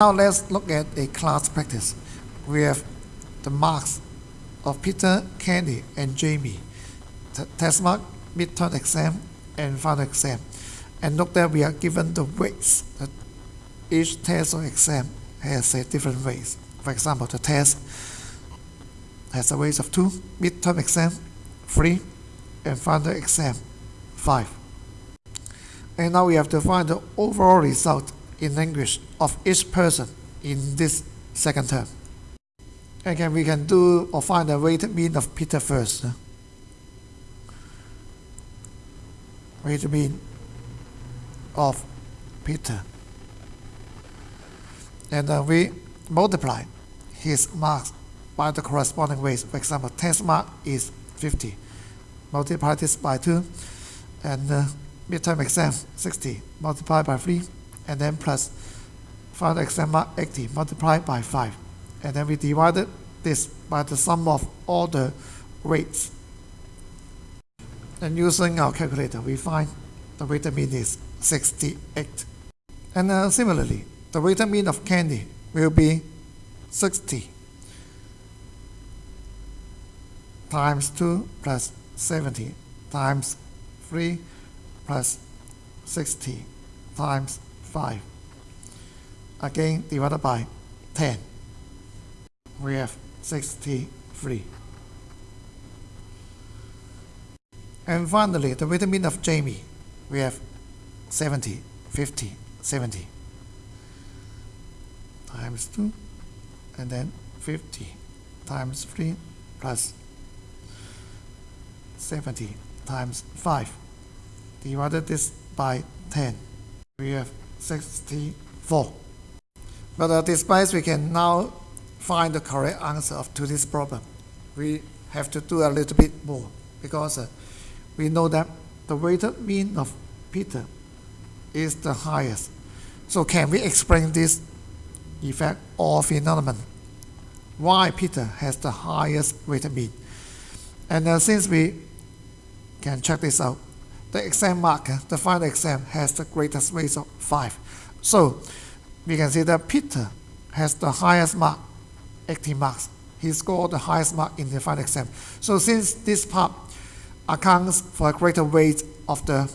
Now let's look at a class practice. We have the marks of Peter, Candy, and Jamie. The test mark, midterm exam, and final exam. And note that we are given the weights. That each test or exam has a different weight. For example, the test has a weight of 2, midterm exam 3, and final exam 5. And now we have to find the overall result in language of each person in this second term. Again, we can do or find the weighted mean of Peter first. Weighted mean of Peter. And uh, we multiply his marks by the corresponding weights. For example, test mark is 50. Multiply this by 2. And uh, midterm exam 60 Multiply by 3 and then plus final exam mark 80 multiplied by 5 and then we divided this by the sum of all the weights. And using our calculator we find the weighted mean is 68 and uh, similarly the weighted mean of candy will be 60 times 2 plus 70 times 3 plus 60 times 5. Again, divided by 10. We have 63. And finally, the weighted mean of Jamie, we have 70, 50, 70 times 2, and then 50 times 3 plus 70 times 5 divided this by 10. We have 64. But uh, despite we can now find the correct answer to this problem, we have to do a little bit more because uh, we know that the weighted mean of Peter is the highest. So can we explain this effect or phenomenon? Why Peter has the highest weighted mean? And uh, since we can check this out, the exam mark, uh, the final exam, has the greatest weight of 5. So we can see that Peter has the highest mark, 80 marks. He scored the highest mark in the final exam. So since this part accounts for a greater weight of the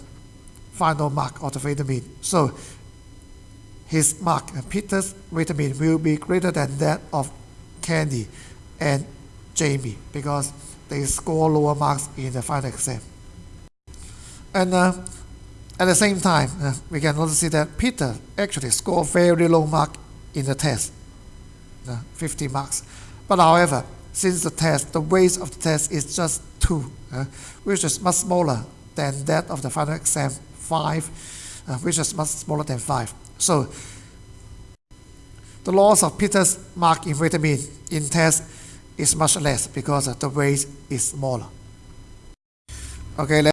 final mark of the weighted mean, so his mark, uh, Peter's weighted mean, will be greater than that of Candy and Jamie because they score lower marks in the final exam. And uh, at the same time, uh, we can also see that Peter actually scored very low mark in the test, uh, 50 marks. But however, since the test, the weight of the test is just 2, uh, which is much smaller than that of the final exam 5, uh, which is much smaller than 5. So the loss of Peter's mark in mean in test is much less because the weight is smaller. Okay.